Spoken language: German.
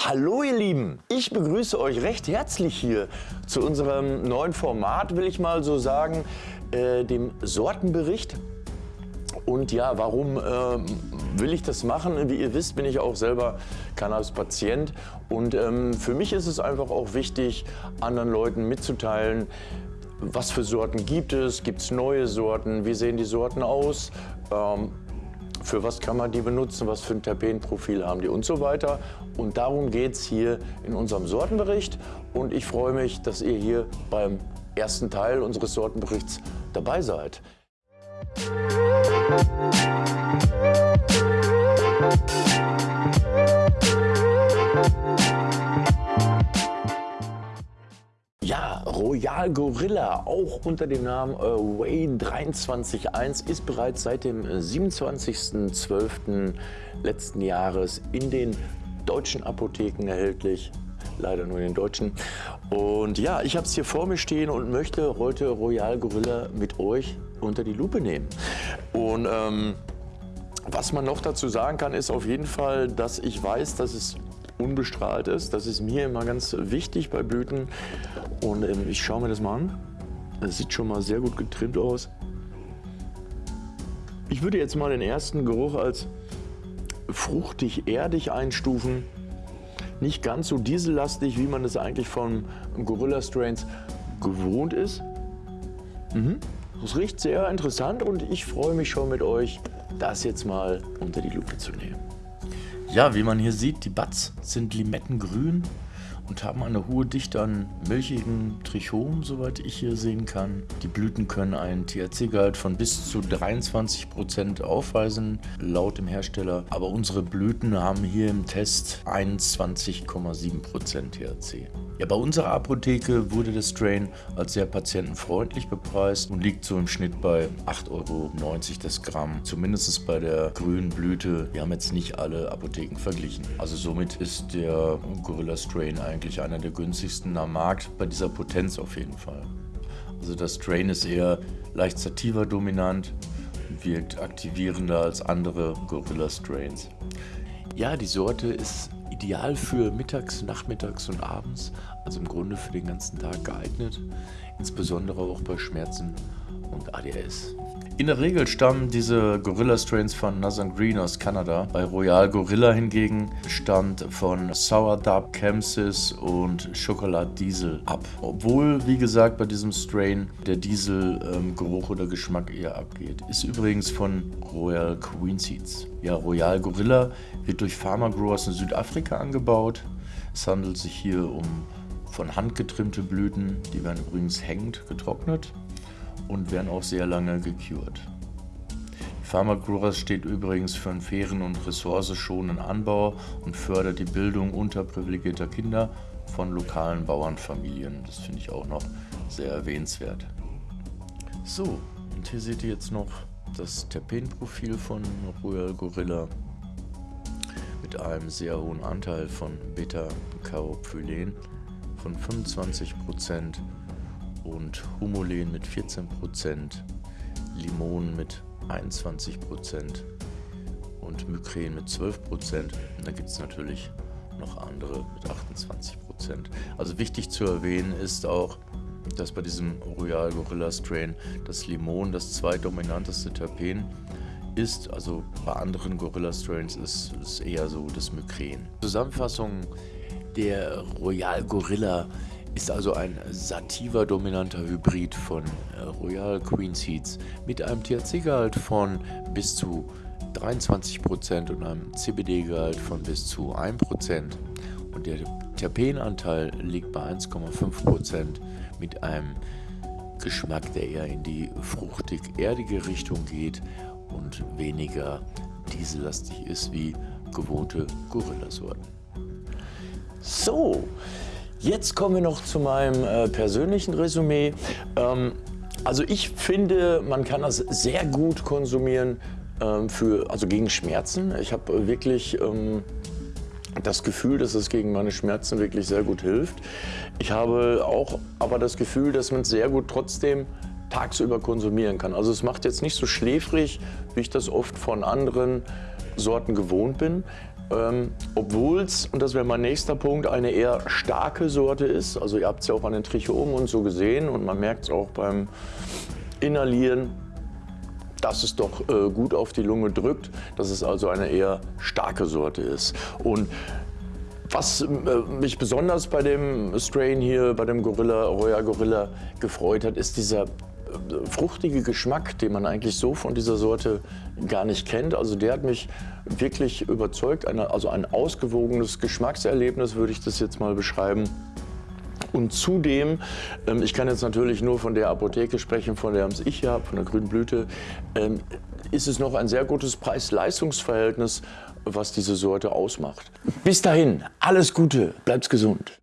Hallo ihr Lieben, ich begrüße euch recht herzlich hier zu unserem neuen Format, will ich mal so sagen, äh, dem Sortenbericht. Und ja, warum äh, will ich das machen? Wie ihr wisst, bin ich auch selber Cannabis-Patient. Und ähm, für mich ist es einfach auch wichtig, anderen Leuten mitzuteilen, was für Sorten gibt es, gibt es neue Sorten, wie sehen die Sorten aus, ähm, für was kann man die benutzen, was für ein Terpenprofil haben die und so weiter. Und darum geht es hier in unserem Sortenbericht. Und ich freue mich, dass ihr hier beim ersten Teil unseres Sortenberichts dabei seid. Ja, Royal Gorilla, auch unter dem Namen äh, Way 231, ist bereits seit dem 27.12. letzten Jahres in den deutschen Apotheken erhältlich. Leider nur in den deutschen. Und ja, ich habe es hier vor mir stehen und möchte heute Royal Gorilla mit euch unter die Lupe nehmen. Und ähm, was man noch dazu sagen kann, ist auf jeden Fall, dass ich weiß, dass es unbestrahlt ist. Das ist mir immer ganz wichtig bei Blüten. Und ähm, ich schaue mir das mal an. Das sieht schon mal sehr gut getrimmt aus. Ich würde jetzt mal den ersten Geruch als fruchtig-erdig einstufen. Nicht ganz so diesellastig, wie man es eigentlich von Gorilla Strains gewohnt ist. Mhm. Das riecht sehr interessant und ich freue mich schon mit euch, das jetzt mal unter die Lupe zu nehmen. Ja, wie man hier sieht, die Buds sind limettengrün und haben eine hohe Dichte an milchigen Trichom, soweit ich hier sehen kann. Die Blüten können einen THC-Gehalt von bis zu 23% aufweisen, laut dem Hersteller. Aber unsere Blüten haben hier im Test 21,7% THC. Ja, bei unserer Apotheke wurde der Strain als sehr patientenfreundlich bepreist und liegt so im Schnitt bei 8,90 Euro das Gramm. Zumindest bei der grünen Blüte. Wir haben jetzt nicht alle Apotheken verglichen. Also somit ist der Gorilla Strain eigentlich einer der günstigsten am Markt, bei dieser Potenz auf jeden Fall. Also das Strain ist eher leicht sativa dominant, wirkt aktivierender als andere Gorilla Strains. Ja, die Sorte ist ideal für mittags, nachmittags und abends, also im Grunde für den ganzen Tag geeignet, insbesondere auch bei Schmerzen und ADS. In der Regel stammen diese Gorilla Strains von Northern Green aus Kanada. Bei Royal Gorilla hingegen stammt von Sourdough, Kemsis und Chocolate Diesel ab. Obwohl, wie gesagt, bei diesem Strain der Diesel-Geruch ähm, oder Geschmack eher abgeht. Ist übrigens von Royal Queen Seeds. Ja, Royal Gorilla wird durch Farmer Growers in Südafrika angebaut. Es handelt sich hier um von Hand getrimmte Blüten, die werden übrigens hängend getrocknet und werden auch sehr lange gekürt. Pharmagrowers steht übrigens für einen fairen und ressourcenschonenden Anbau und fördert die Bildung unterprivilegierter Kinder von lokalen Bauernfamilien. Das finde ich auch noch sehr erwähnenswert. So, und hier seht ihr jetzt noch das Terpenprofil von Royal Gorilla mit einem sehr hohen Anteil von Beta-Carophylen von 25% und Humulen mit 14%, Limonen mit 21% und Mykren mit 12%. Und dann gibt es natürlich noch andere mit 28%. Also wichtig zu erwähnen ist auch, dass bei diesem Royal Gorilla Strain das Limon das zweitdominanteste Terpen ist. Also bei anderen Gorilla Strains ist es eher so das Mykren. Zusammenfassung der Royal Gorilla ist also ein sativa-dominanter Hybrid von äh, Royal Queen Seeds mit einem THC-Gehalt von bis zu 23% und einem CBD-Gehalt von bis zu 1%. Und der Terpenanteil liegt bei 1,5% mit einem Geschmack, der eher in die fruchtig-erdige Richtung geht und weniger diesellastig ist wie gewohnte Gorilla-Sorten. So, Jetzt kommen wir noch zu meinem äh, persönlichen Resümee. Ähm, also ich finde, man kann das sehr gut konsumieren ähm, für, also gegen Schmerzen. Ich habe wirklich ähm, das Gefühl, dass es gegen meine Schmerzen wirklich sehr gut hilft. Ich habe auch aber das Gefühl, dass man es sehr gut trotzdem tagsüber konsumieren kann. Also es macht jetzt nicht so schläfrig, wie ich das oft von anderen Sorten gewohnt bin. Ähm, obwohl es, und das wäre mein nächster Punkt, eine eher starke Sorte ist. Also ihr habt es ja auch an den Trichomen und so gesehen und man merkt es auch beim Inhalieren, dass es doch äh, gut auf die Lunge drückt, dass es also eine eher starke Sorte ist. Und was äh, mich besonders bei dem Strain hier, bei dem Gorilla, Royal Gorilla gefreut hat, ist dieser fruchtige Geschmack, den man eigentlich so von dieser Sorte gar nicht kennt. Also der hat mich wirklich überzeugt. Eine, also ein ausgewogenes Geschmackserlebnis würde ich das jetzt mal beschreiben. Und zudem, ähm, ich kann jetzt natürlich nur von der Apotheke sprechen, von der ich hier habe, von der grünen Blüte, ähm, ist es noch ein sehr gutes Preis-Leistungs-Verhältnis, was diese Sorte ausmacht. Bis dahin, alles Gute, bleibt gesund.